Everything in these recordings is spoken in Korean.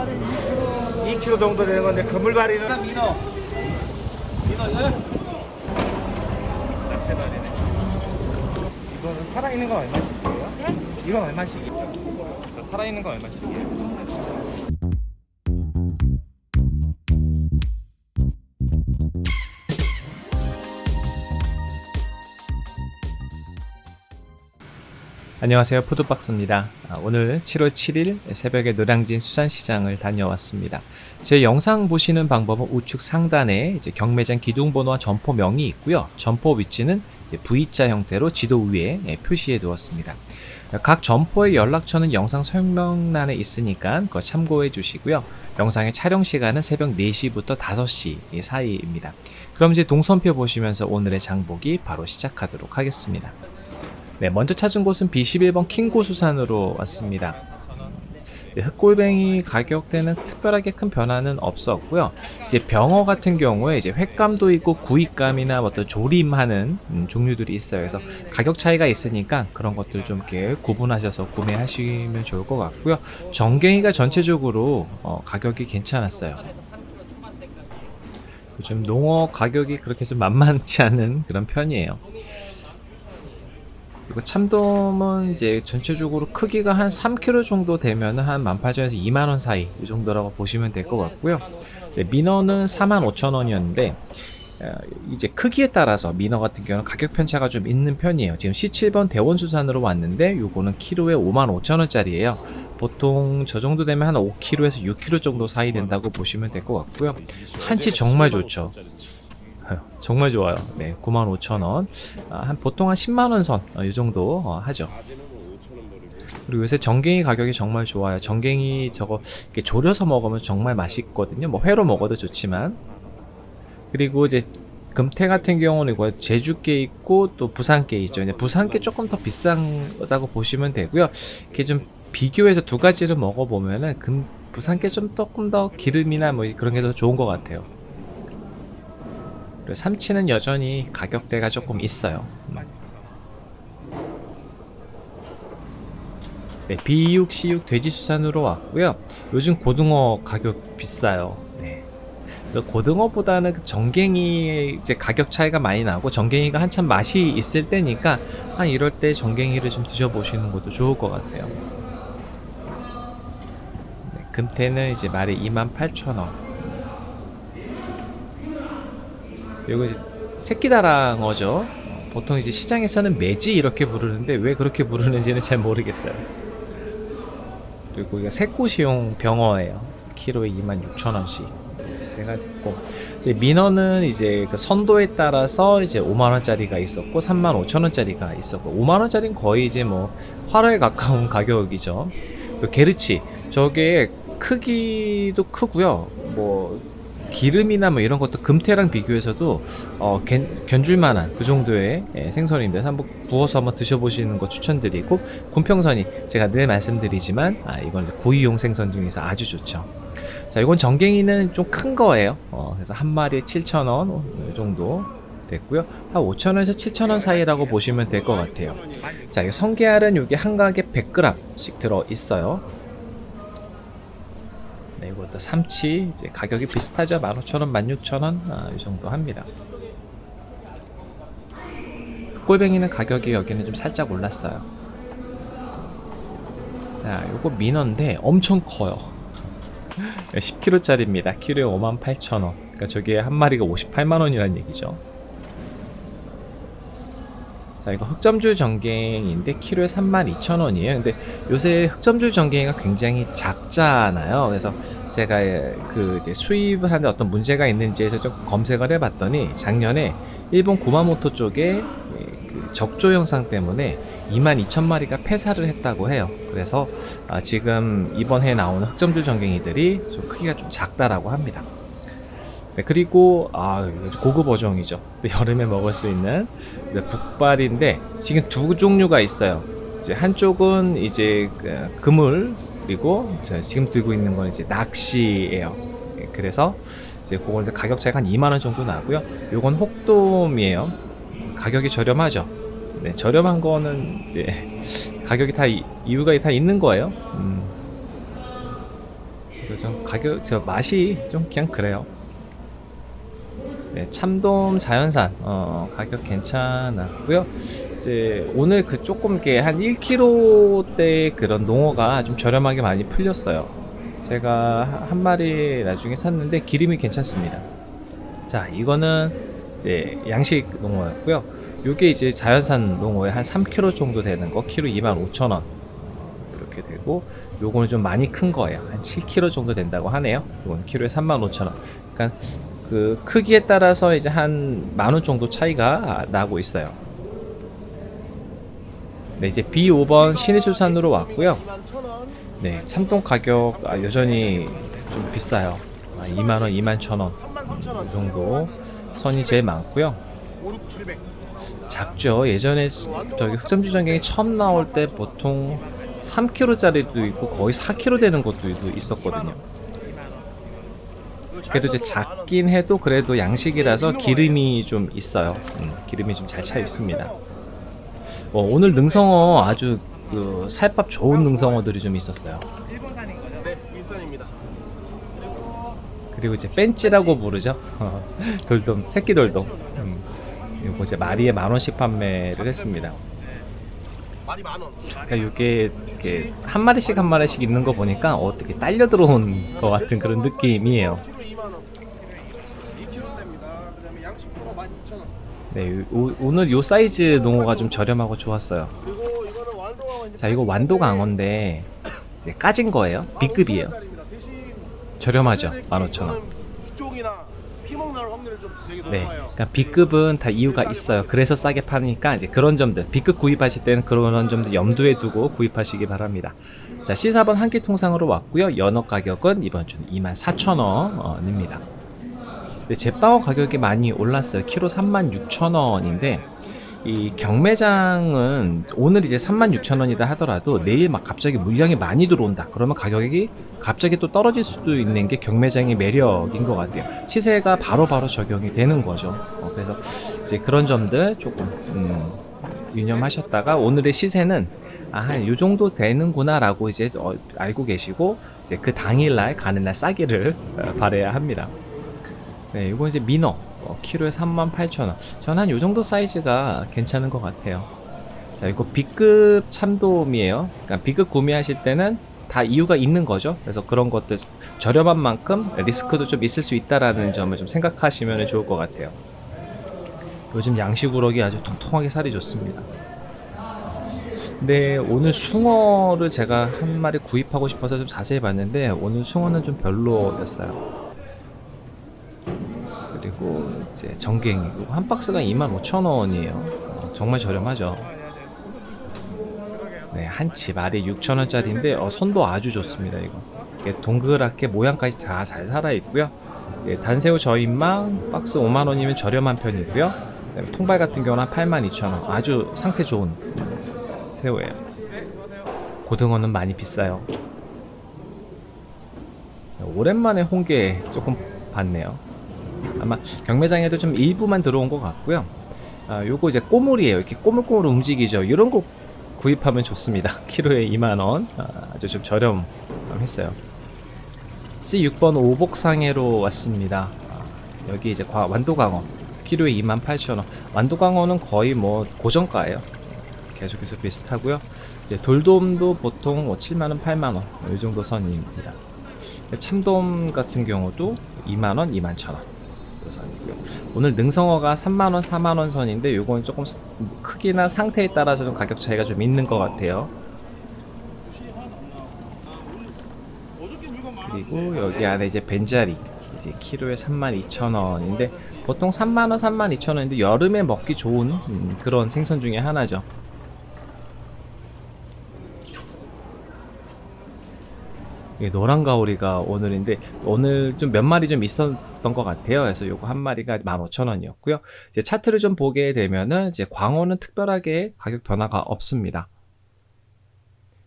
2kg 정도 되는 건데 그물바리는 민어. 민어 이거는 살아있는 건 얼마씩이에요? 네? 이건 얼마씩이죠? 살아있는 건 얼마씩이에요? 안녕하세요. 푸드박스입니다. 아, 오늘 7월 7일 새벽에 노량진 수산시장을 다녀왔습니다. 제 영상 보시는 방법은 우측 상단에 경매장 기둥번호와 점포명이 있고요. 점포 위치는 V자 형태로 지도 위에 예, 표시해 두었습니다. 각 점포의 연락처는 영상 설명란에 있으니까 그거 참고해 주시고요. 영상의 촬영 시간은 새벽 4시부터 5시 사이입니다. 그럼 이제 동선표 보시면서 오늘의 장보기 바로 시작하도록 하겠습니다 네, 먼저 찾은 곳은 B11번 킹고수산으로 왔습니다. 네, 흑골뱅이 가격대는 특별하게 큰 변화는 없었고요. 이제 병어 같은 경우에 이제 횟감도 있고 구이감이나 어떤 조림하는 음, 종류들이 있어요. 그래서 가격 차이가 있으니까 그런 것들 좀 이렇게 구분하셔서 구매하시면 좋을 것 같고요. 정갱이가 전체적으로 어, 가격이 괜찮았어요. 요즘 농어 가격이 그렇게 좀 만만치 않은 그런 편이에요. 그리고 참돔은 이제 전체적으로 크기가 한 3kg 정도 되면 한 18,000원에서 2만원 사이 이 정도라고 보시면 될 것 같고요. 민어는 45,000원이었는데 어, 이제 크기에 따라서 민어 같은 경우는 가격 편차가 좀 있는 편이에요. 지금 C7번 대원수산으로 왔는데 요거는 키로에 55,000원짜리예요. 보통 저 정도 되면 한 5kg에서 6kg 정도 사이 된다고 보시면 될 것 같고요. 한치 정말 좋죠. 정말 좋아요. 네, 95,000원. 아, 한 보통 한 10만 원 선, 어, 이 정도 어, 하죠. 그리고 요새 정갱이 가격이 정말 좋아요. 정갱이 저거 이렇게 졸여서 먹으면 정말 맛있거든요. 뭐 회로 먹어도 좋지만. 그리고 이제 금태 같은 경우는 이거 제주께 있고 또 부산께 있죠. 이제 부산께 조금 더 비싸다고 보시면 되고요. 이렇게 좀 비교해서 두 가지를 먹어보면은 금 부산께 좀 조금 더 기름이나 뭐 그런 게 더 좋은 것 같아요. 그리고 삼치는 여전히 가격대가 조금 있어요. 네, B6, C6 돼지수산으로 왔고요. 요즘 고등어 가격 비싸요. 네. 그래서 고등어보다는 그 정갱이 이제 가격 차이가 많이 나고 정갱이가 한참 맛이 있을 때니까 한 이럴 때 정갱이를 좀 드셔보시는 것도 좋을 것 같아요. 네, 금태는 이제 말이 28,000원. 그리고 새끼다랑어죠. 보통 이제 시장에서는 매지 이렇게 부르는데 왜 그렇게 부르는지는 잘 모르겠어요. 그리고 이거 새꼬시용 병어예요. 키로에 26,000원씩 해가지고 이제 민어는 이제 그 선도에 따라서 이제 5만 원짜리가 있었고 3만 5천 원짜리가 있었고 5만 원짜리는 거의 이제 뭐 활어에 가까운 가격이죠. 또 게르치 저게 크기도 크고요. 뭐 기름이나 뭐 이런 것도 금태랑 비교해서도 어, 견, 견줄만한 그 정도의 예, 생선인데 한번 구워서 한번 드셔보시는 거 추천드리고 군평선이 제가 늘 말씀드리지만 아, 이건 구이용 생선 중에서 아주 좋죠. 자, 이건 정갱이는 좀 큰 거예요. 어, 그래서 한 마리에 7,000원 이 정도 됐고요. 한 5,000원에서 7,000원 사이라고 보시면 될 것 같아요. 자, 이 성게알은 이게 한 가게 100g씩 들어 있어요. 네, 이것도 삼치 가격이 비슷하죠. 15,000원, 16,000원 아, 이 정도 합니다. 꼴뱅이는 가격이 여기는 좀 살짝 올랐어요. 자, 요거 민어인데 엄청 커요. 10kg 짜리입니다. 키로에 58,000원. 그러니까 저게 한 마리가 58만원이라는 얘기죠. 자 이거 흑점줄 전갱인데 키로에 32,000원이에요. 근데 요새 흑점줄 전갱이가 굉장히 작잖아요. 그래서 제가 그 이제 수입을 하는데 어떤 문제가 있는지 해서 좀 검색을 해봤더니 작년에 일본 구마모토 쪽에 그 적조 현상 때문에 22,000마리가 폐사를 했다고 해요. 그래서 아 지금 이번 해 나오는 흑점줄 전갱이들이 좀 크기가 좀 작다라고 합니다. 네, 그리고 아 고급 어종이죠. 여름에 먹을 수 있는 북발인데 지금 두 종류가 있어요. 한쪽은 이제 그 그물 그리고 지금 들고 있는 건 이제 낚시예요. 네, 그래서 이제 그건 이제 가격 차이가 한 2만원 정도 나고요. 요건 혹돔이에요. 가격이 저렴하죠. 네, 저렴한 거는 이제 가격이 다 이, 이유가 다 있는 거예요. 음. 그래서 좀 가격 저 맛이 좀 그냥 그래요. 네, 참돔 자연산 어, 가격 괜찮았고요. 이제 오늘 그 조금 이렇게 한 1kg대 그런 농어가 좀 저렴하게 많이 풀렸어요. 제가 한 마리 나중에 샀는데 기름이 괜찮습니다. 자, 이거는 이제 양식 농어였고요. 요게 이제 자연산 농어에 한 3kg 정도 되는 거, 키로 25,000원 이렇게 되고, 요거는 좀 많이 큰 거예요. 한 7kg 정도 된다고 하네요. 요거는 키로에 35,000원. 그러니까 그 크기에 따라서 이제 한 만 원 정도 차이가 나고 있어요. 네, 이제 B5번 신의수산으로 왔고요. 네, 참돔 가격 아, 여전히 좀 비싸요. 아, 2만원, 2만 1천원 이 정도 선이 제일 많고요. 5, 6, 700. 작죠. 예전에 저기 흑점주 전갱이 처음 나올 때 보통 3kg짜리도 있고 거의 4kg 되는 것도 있었거든요. 그래도 이제 작긴 해도 그래도 양식이라서 기름이 좀 있어요. 음, 기름이 좀 잘 차 있습니다. 어, 오늘 능성어 아주 그 살밥 좋은 능성어들이 좀 있었어요. 그리고 이제 벤치라고 부르죠. 어, 돌돔, 새끼 돌돔. 음, 요거 이제 마리에 만 원씩 판매를 했습니다. 그러니까 이게 한 마리씩 한 마리씩 있는 거 보니까 어떻게 딸려 들어온 것 같은 그런 느낌이에요. 키로 2만 원. 2kg 됩니다. 그다음에 양식 프로 12,000원. 네, 오, 오늘 요 사이즈 농어가 좀 저렴하고 좋았어요. 완도가 자, 이거 완도 강어인데 이제 까진 거예요. B급이에요. 15,000원짜리입니다. 대신 저렴하죠. 세대기 15,000원. 이거는 이쪽이나 피먹 나올 확률이 좀 되게 네. 그러니까 B급은 다 이유가 있어요. 그래서 싸게 파니까 이제 그런 점들 B급 구입하실 때는 그런 점들 염두에 두고 구입하시기 바랍니다. 자, C4번 한끼 통상으로 왔고요. 연어 가격은 이번 주는 24,000원입니다. 제빵어 가격이 많이 올랐어요. 키로 36,000원인데 이 경매장은 오늘 이제 36,000원이다 하더라도 내일 막 갑자기 물량이 많이 들어온다. 그러면 가격이 갑자기 또 떨어질 수도 있는 게 경매장의 매력인 것 같아요. 시세가 바로바로 적용이 되는 거죠. 어, 그래서 이제 그런 점들 조금 음, 유념하셨다가 오늘의 시세는 아, 요 정도 되는구나 라고 이제 어, 알고 계시고 이제 그 당일날 가는 날 싸기를 어, 바래야 합니다. 네, 이거 이제 민어 어, 키로에 38,000원. 전 한 요 정도 사이즈가 괜찮은 것 같아요. 자, 이거 B급 참돔이에요. 그러니까 B급 구매하실 때는 다 이유가 있는 거죠. 그래서 그런 것들 저렴한 만큼 리스크도 좀 있을 수 있다라는 점을 좀 생각하시면 좋을 것 같아요. 요즘 양식 우럭이 아주 통통하게 살이 좋습니다. 근데 오늘 숭어를 제가 한 마리 구입하고 싶어서 좀 자세히 봤는데 오늘 숭어는 좀 별로였어요. 그리고 이제 정갱이 이거 한 박스가 25,000원이에요. 정말 저렴하죠. 네, 한치 알에 6,000원짜리인데 어, 손도 아주 좋습니다. 이거 이게 동그랗게 모양까지 다 잘 살아 있고요. 예, 단새우 저인망 박스 5만 원이면 저렴한 편이고요. 통발 같은 경우는 82,000원. 아주 상태 좋은 새우예요. 고등어는 많이 비싸요. 오랜만에 홍게 조금 봤네요. 아마 경매장에도 좀 일부만 들어온 것 같고요. 아, 요거 이제 꼬물이에요. 이렇게 꼬물꼬물 움직이죠. 이런 거 구입하면 좋습니다. 키로에 2만원. 아, 아주 좀 저렴했어요. C6번 오복상해로 왔습니다. 아, 여기 이제 과- 완도광어. 키로에 28,000원. 완도광어는 거의 뭐 고정가예요. 계속해서 비슷하고요. 이제 돌돔도 보통 뭐 7만원, 8만원. 이 정도 선입니다. 참돔 같은 경우도 2만원, 21,000원. 선이고요. 오늘 능성어가 3만원, 4만원 선인데 요건 조금 스- 크기나 상태에 따라서 좀 가격 차이가 좀 있는 것 같아요. 그리고 여기 안에 이제 벤자리 이제 키로에 32,000원인데 보통 3만원, 32,000원인데 여름에 먹기 좋은 음, 그런 생선 중에 하나죠. 이게 노란 가오리가 오늘인데 오늘 좀 몇 마리 좀 있었던 것 같아요. 그래서 요거 한 마리가 15,000원이었고요. 이제 차트를 좀 보게 되면은 이제 광어는 특별하게 가격 변화가 없습니다.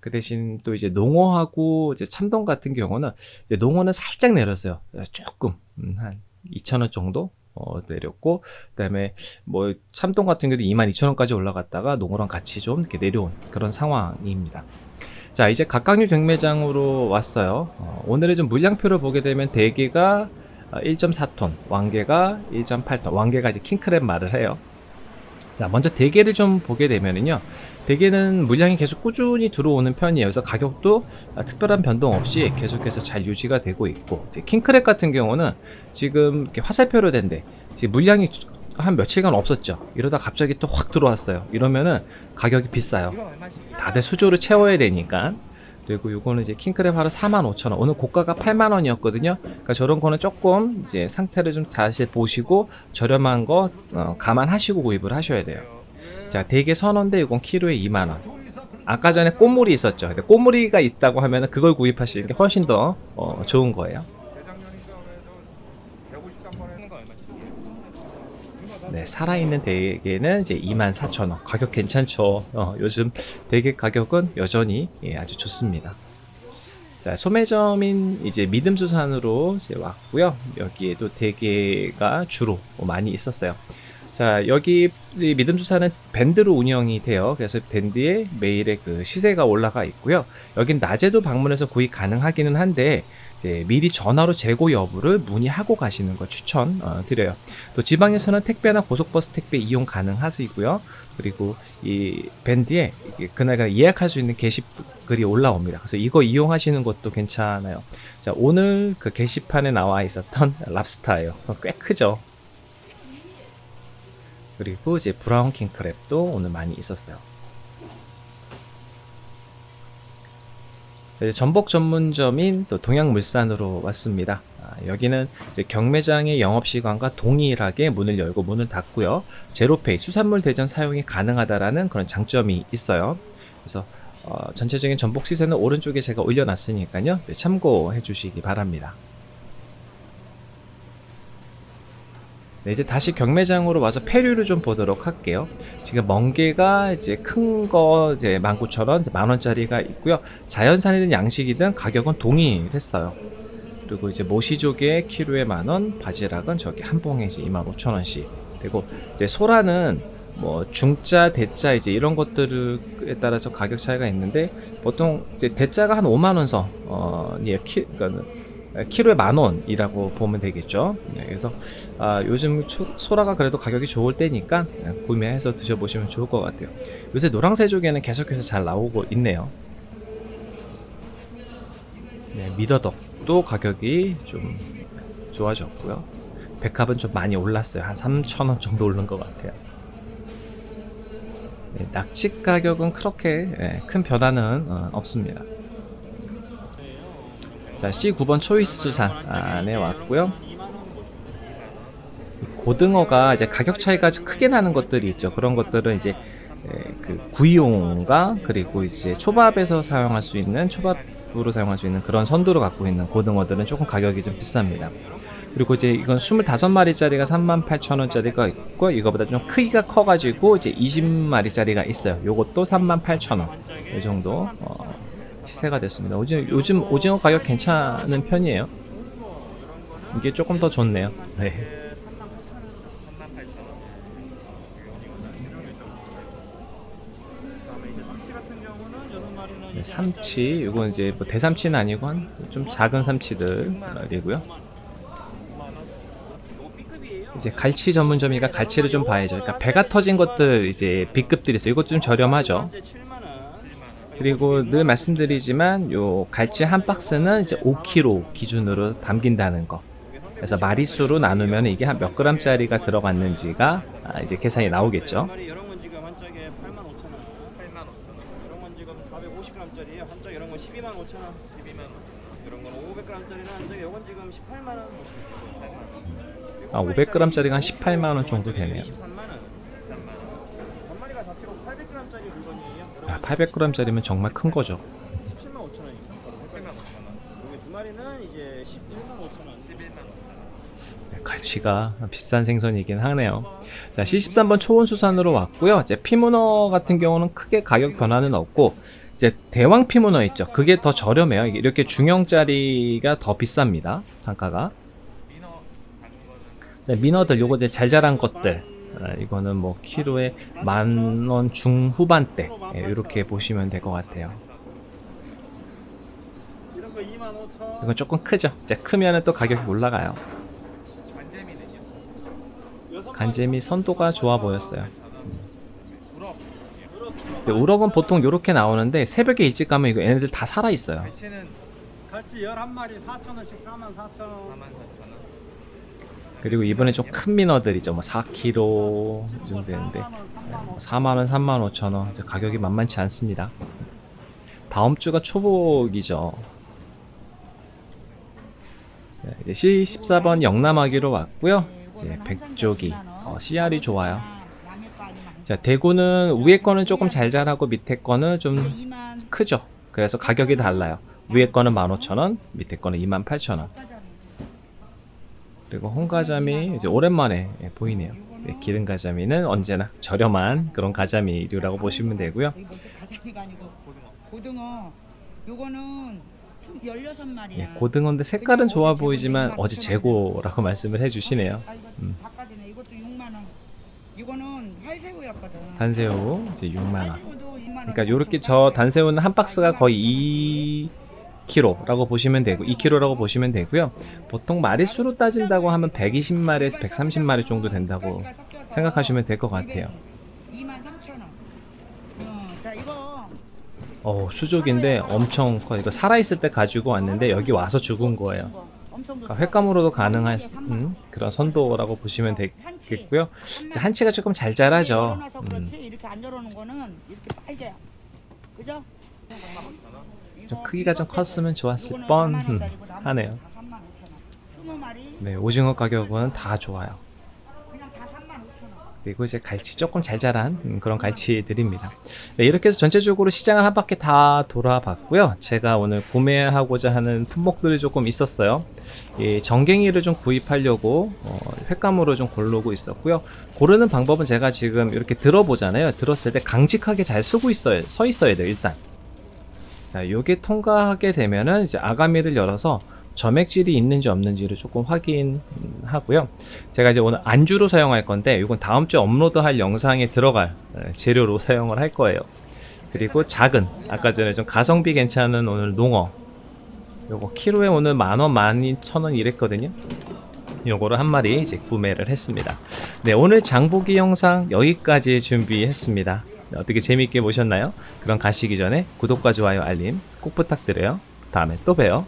그 대신 또 이제 농어하고 이제 참돔 같은 경우는 이제 농어는 살짝 내렸어요. 조금 음, 한 2,000원 정도 어, 내렸고 그다음에 뭐 참돔 같은 경우도 22,000원까지 올라갔다가 농어랑 같이 좀 이렇게 내려온 그런 상황입니다. 자 이제 각각류 경매장으로 왔어요. 어, 오늘의 좀 물량표를 보게 되면 대게가 1.4톤, 왕개가 1.8톤, 왕개가 이제 킹크랩 말을 해요. 자 먼저 대게를 좀 보게 되면은요. 대게는 물량이 계속 꾸준히 들어오는 편이에요. 그래서 가격도 아, 특별한 변동 없이 계속해서 잘 유지가 되고 있고 킹크랩 같은 경우는 지금 이렇게 화살표로 된데 지금 물량이 한 며칠간 없었죠. 이러다 갑자기 또 확 들어왔어요. 이러면은 가격이 비싸요. 다들 수조를 채워야 되니까. 그리고 요거는 이제 킹크랩 하루 45,000원. 오늘 고가가 8만 원이었거든요. 그러니까 저런 거는 조금 이제 상태를 좀 다시 보시고 저렴한 거 어, 감안하시고 구입을 하셔야 돼요. 자, 대게 선원데 이건 키로에 2만 원. 아까 전에 꽃무리 있었죠. 근데 꽃무리가 있다고 하면은 그걸 구입하시는 게 훨씬 더 어, 좋은 거예요. 재작년 시점에도 153번 하는 거 얼마씩이에요? 네, 살아있는 대게는 이제 24,000원. 가격 괜찮죠? 어, 요즘 대게 가격은 여전히 예, 아주 좋습니다. 자, 소매점인 이제 믿음수산으로 이제 왔고요. 여기에도 대게가 주로 많이 있었어요. 자, 여기 이 믿음수산은 밴드로 운영이 돼요. 그래서 밴드에 매일의 그 시세가 올라가 있고요. 여긴 낮에도 방문해서 구입 가능하기는 한데 이제 미리 전화로 재고 여부를 문의하고 가시는 걸 추천 어, 드려요. 또 지방에서는 택배나 고속버스 택배 이용 가능하시고요. 그리고 이 밴드에 이게 그날 예약할 수 있는 게시글이 올라옵니다. 그래서 이거 이용하시는 것도 괜찮아요. 자, 오늘 그 게시판에 나와 있었던 랍스타예요. 어, 꽤 크죠. 그리고 이제 브라운 킹크랩도 오늘 많이 있었어요. 자, 이제 전복 전문점인 또 동양물산으로 왔습니다. 아, 여기는 경매장의 영업 시간과 동일하게 문을 열고 문을 닫고요. 제로페이 수산물 대전 사용이 가능하다라는 그런 장점이 있어요. 그래서 어, 전체적인 전복 시세는 오른쪽에 제가 올려놨으니까요. 참고해 주시기 바랍니다. 네, 이제 다시 경매장으로 와서 폐류를 좀 보도록 할게요. 지금 멍게가 이제 큰 거 이제 19,000원, 이제 만 원짜리가 있고요. 자연산이든 양식이든 가격은 동일했어요. 그리고 이제 모시조개 키로에 만 원, 바지락은 저기 한 봉에 이제 25,000원씩. 그리고 이제 소라는 뭐 중자, 대자 이제 이런 것들에 따라서 가격 차이가 있는데 보통 대자가 한 5만 원 선, 어, 예, 키, 그러니까 키로에 만 원이라고 보면 되겠죠. 네, 그래서 아, 요즘 초- 소라가 그래도 가격이 좋을 때니까 구매해서 드셔보시면 좋을 것 같아요. 요새 노랑새조개는 계속해서 잘 나오고 있네요. 네, 미더덕도 가격이 좀 좋아졌고요. 백합은 좀 많이 올랐어요. 한 3,000원 정도 오른 것 같아요. 네, 낙지 가격은 그렇게 예, 큰 변화는 어, 없습니다. 자, C9번 초이스 수산 안에 왔고요. 이 고등어가 이제 가격 차이가 크게 나는 것들이 있죠. 그런 것들은 이제 에, 그 구이용과 그리고 이제 초밥에서 사용할 수 있는 초밥으로 사용할 수 있는 그런 선도를 갖고 있는 고등어들은 조금 가격이 좀 비쌉니다. 그리고 이제 이건 25마리짜리가 38,000원짜리가 있고 이거보다 좀 크기가 커가지고 이제 20마리짜리가 있어요. 요것도 38,000원 이 정도 어, 시세가 됐습니다. 요즘, 요즘 오징어 가격 괜찮은 편이에요. 이게 조금 더 좋네요. 네. 38,000원. 네, 삼치, 이건 이제 뭐 대삼치는 아니고 한 좀 작은 삼치들이고요. 이제 갈치 전문점이가 갈치를 좀 봐야죠. 그러니까 배가 터진 것들 이제 B급들이 있어요. 이것 좀 저렴하죠. 그리고 늘 말씀드리지만 요 갈치 한 박스는 이제 5kg 기준으로 담긴다는 거. 그래서 마리수로 나누면 이게 한 몇 그램짜리가 들어갔는지가 아, 이제 계산이 나오겠죠. 마리 이런 건 지금 한 짝에 8만 5천 원. 8만 5천 원. 이런 건 지금 450g짜리예요. 한짝 이런 건 12만 5천 원. 12만 원. 이런 건 500g짜리는 한 짝에 이건 지금 18만 원. 아, 500g짜리가 한 18만 원 정도 되네요. 23만 원. 13만 원. 한 마리가 4kg 800g짜리 물건이에요. 아, 800g짜리면 정말 큰 거죠. 17만 5천 원이니까. 8만 5천 원. 여기 두 마리는 이제 11만 5천 원. 11만 5천 원. 네, 갈치가 비싼 생선이긴 하네요. 자, C13번 초원수산으로 왔고요. 이제 피문어 같은 경우는 크게 가격 변화는 없고, 이제 대왕 피문어 있죠. 그게 더 저렴해요. 이렇게 중형짜리가 더 비쌉니다. 단가가. 자, 민어들 요거 이제 잘 자란 것들. 아, 이거는 뭐 키로에 만 원 중후반대 예, 이렇게 보시면 될 것 같아요. 이건 조금 크죠. 이제 크면은 또 가격이 올라가요. 간재미 선도가 좋아 보였어요. 근데 우럭은 보통 이렇게 나오는데 새벽에 일찍 가면 이거 얘네들 다 살아 있어요. 갈치는 갈치 11마리 4,000원씩 44,000원. 44,000원. 그리고 이번에 좀 큰 민어들이죠. 뭐 4kg 이 정도 되는데 4만 원, 3만 5천 원. 이제 가격이 만만치 않습니다. 다음 주가 초복이죠. 자, 이제 C14번 영남하기로 왔고요. 이제 백조기, 어, CR이 좋아요. 자, 대구는 위에 거는 조금 잘 자라고 밑에 거는 좀 크죠. 그래서 가격이 달라요. 위에 거는 15,000원, 밑에 거는 28,000원. 그리고 홍가자미 이제 오랜만에 예, 보이네요. 네, 기름 가자미는 언제나 저렴한 그런 가자미류라고 보시면 되고요. 이거 가자미가 아니고 고등어. 요거는 16마리야. 예, 고등어인데 색깔은 좋아 보이지만 어제 재고라고 말씀을 해주시네요. 아, 음. 바꿔지네. 이것도 6만 원. 이거는 활새우였거든. 단새우 이제 6만 원. 활새우도 2만 원. 그러니까 요렇게 저 단새우는 한 박스가 거의 2kg라고 보시면 되고 2kg라고 보시면 되고요. 보통 마리수로 따진다고 하면 120마리에서 130마리 정도 된다고 생각하시면 될 것 같아요. 2만 3천 원. 어, 수족인데 엄청 커. 이거 살아있을 때 가지고 왔는데 여기 와서 죽은 거예요. 그러니까. 횟감으로도 가능한 음, 그런 선도라고 보시면 되겠고요. 한치가 조금 잘 자라죠. 음, 좀 크기가 좀 컸으면 좋았을 뻔 음, 하네요. 3만 5천 원. 20마리 네, 오징어 가격은 다 좋아요. 그냥 다 3만 5천 원. 그리고 이제 갈치 조금 잘 자란 음, 그런 갈치들입니다. 네, 이렇게 해서 전체적으로 시장을 한 바퀴 다 돌아봤고요. 제가 오늘 구매하고자 하는 품목들이 조금 있었어요. 이 정갱이를 좀 구입하려고 어, 횟감으로 좀 고르고 있었고요. 고르는 방법은 제가 지금 이렇게 들어보잖아요. 들었을 때 강직하게 잘 쓰고 있어요. 서 있어야 돼요, 일단. 자, 요게 통과하게 되면은 이제 아가미를 열어서 점액질이 있는지 없는지를 조금 확인하고요. 제가 이제 오늘 안주로 사용할 건데 이건 다음 주에 업로드할 영상에 들어갈 에, 재료로 사용을 할 거예요. 그리고 작은 아까 전에 좀 가성비 괜찮은 오늘 농어 요거 키로에 오늘 만원, 만이천원 이랬거든요. 요거를 한 마리 이제 구매를 했습니다. 네, 오늘 장보기 영상 여기까지 준비했습니다. 네, 어떻게 재밌게 보셨나요? 그럼 가시기 전에 구독과 좋아요, 알림 꼭 부탁드려요. 다음에 또 봬요.